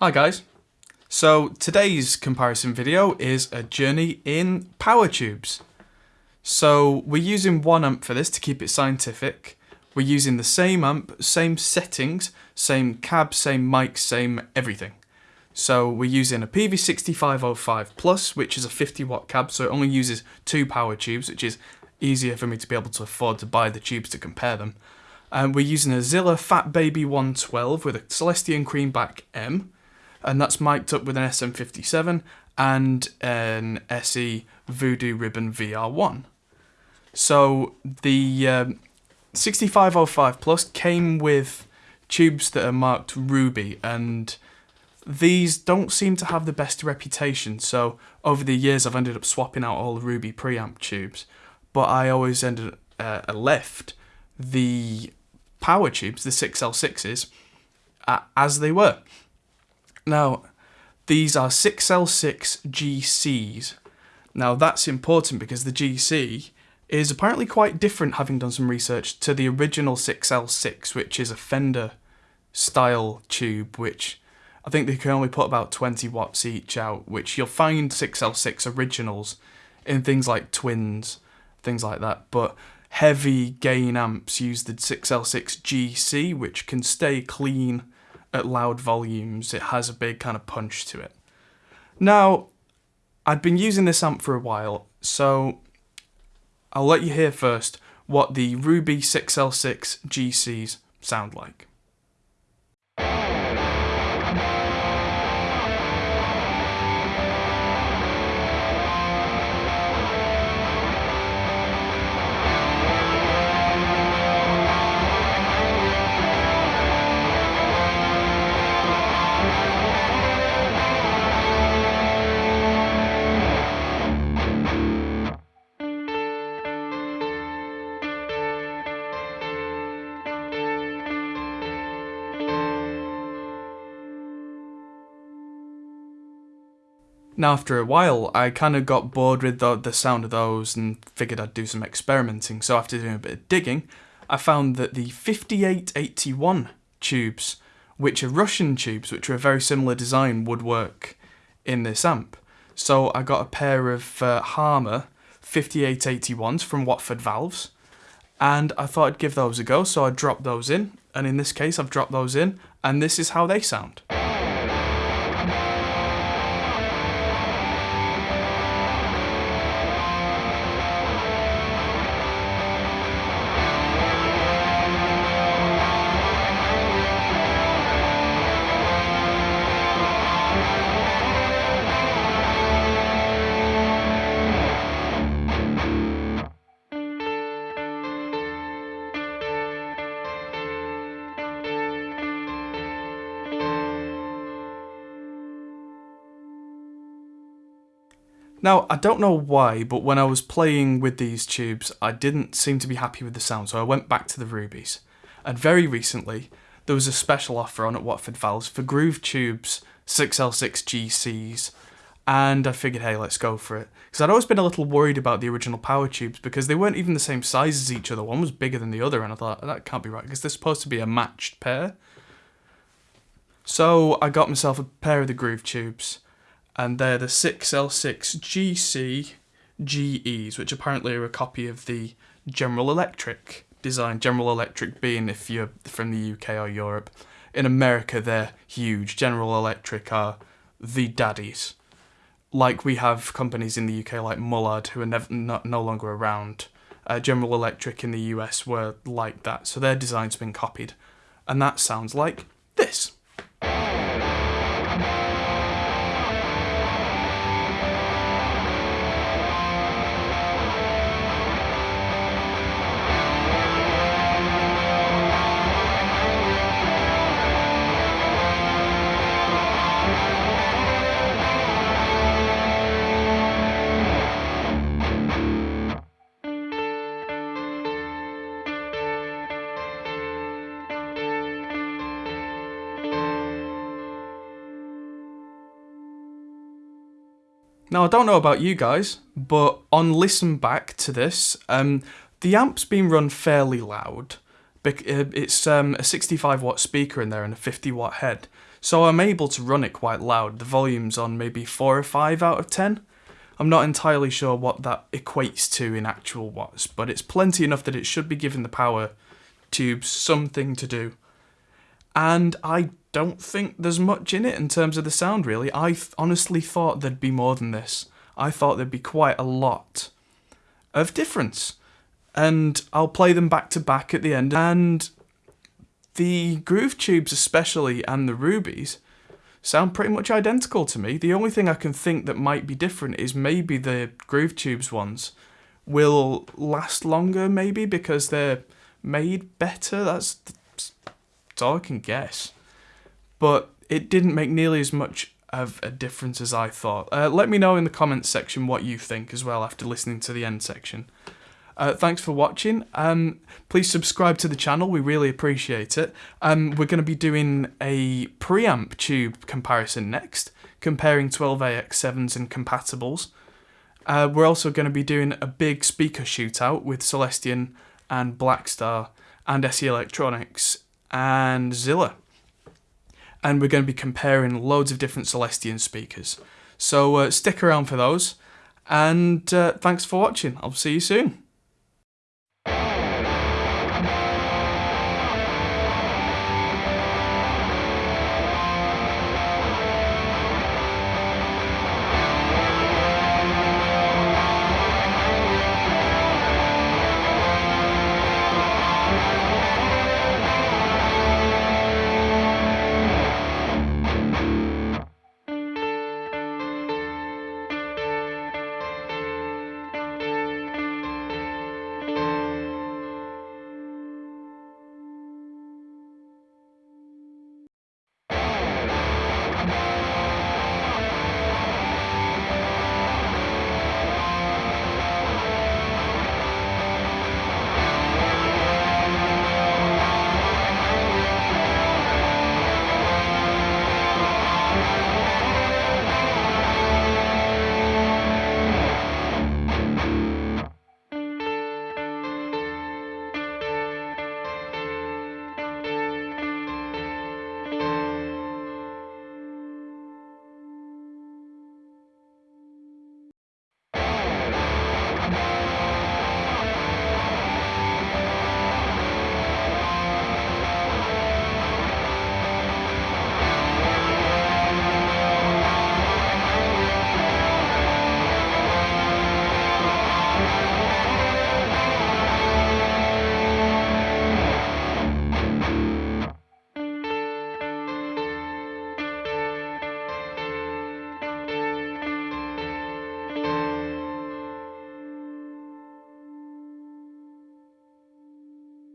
Hi guys. So today's comparison video is a journey in power tubes. So we're using one amp for this to keep it scientific. We're using the same amp, same settings, same cab, same mic, same everything. So we're using a PV6505 Plus, which is a 50 watt cab, so it only uses two power tubes, which is easier for me to be able to afford to buy the tubes to compare them. And we're using a Zilla Fat Baby 112 with a Celestion Creamback M, and that's mic'd up with an SM57 and an SE Voodoo Ribbon VR1. So the um, 6505 Plus came with tubes that are marked Ruby and these don't seem to have the best reputation so over the years I've ended up swapping out all the Ruby preamp tubes but I always ended uh, left the power tubes, the 6L6s, uh, as they were. Now, these are 6L6 GCs. Now, that's important because the GC is apparently quite different, having done some research, to the original 6L6, which is a Fender style tube, which I think they can only put about 20 watts each out, which you'll find 6L6 originals in things like Twins, things like that. But heavy gain amps use the 6L6 GC, which can stay clean at loud volumes. It has a big kind of punch to it. Now, I'd been using this amp for a while, so I'll let you hear first what the Ruby 6L6 GCs sound like. Now, after a while, I kind of got bored with the, the sound of those and figured I'd do some experimenting. So, after doing a bit of digging, I found that the 5881 tubes, which are Russian tubes, which are a very similar design, would work in this amp. So, I got a pair of uh, Harma 5881s from Watford Valves, and I thought I'd give those a go. So, I dropped those in, and in this case, I've dropped those in, and this is how they sound. Now, I don't know why, but when I was playing with these tubes, I didn't seem to be happy with the sound, so I went back to the Rubies. And very recently, there was a special offer on at Watford Valves for Groove Tubes 6L6 GCs, and I figured, hey, let's go for it. Because I'd always been a little worried about the original power tubes because they weren't even the same size as each other. One was bigger than the other, and I thought, that can't be right, because they're supposed to be a matched pair. So I got myself a pair of the Groove Tubes, and they're the 6L6 GC GEs, which apparently are a copy of the General Electric design. General Electric being if you're from the UK or Europe. In America, they're huge. General Electric are the daddies. Like we have companies in the UK like Mullard who are never, not, no longer around. Uh, General Electric in the US were like that, so their design's been copied. And that sounds like Now, I don't know about you guys, but on listen back to this, um, the amp's been run fairly loud, uh, It's um, a 65 watt speaker in there and a 50 watt head. So I'm able to run it quite loud. The volume's on maybe 4 or 5 out of 10. I'm not entirely sure what that equates to in actual watts, but it's plenty enough that it should be giving the power tubes something to do. And I don't think there's much in it in terms of the sound, really. I th- honestly thought there'd be more than this. I thought there'd be quite a lot of difference. And I'll play them back to back at the end. And the groove tubes, especially, and the rubies, sound pretty much identical to me. The only thing I can think that might be different is maybe the groove tubes ones will last longer, maybe because they're made better. That's, that's all I can guess. But it didn't make nearly as much of a difference as I thought. Uh, let me know in the comments section what you think as well after listening to the end section. Uh, thanks for watching. Um, please subscribe to the channel. We really appreciate it. Um, we're going to be doing a preamp tube comparison next, comparing 12AX7s and compatibles. Uh, we're also going to be doing a big speaker shootout with Celestion and Blackstar and SE Electronics and Zilla. And we're going to be comparing loads of different Celestion speakers. So uh, stick around for those. And uh, thanks for watching. I'll see you soon.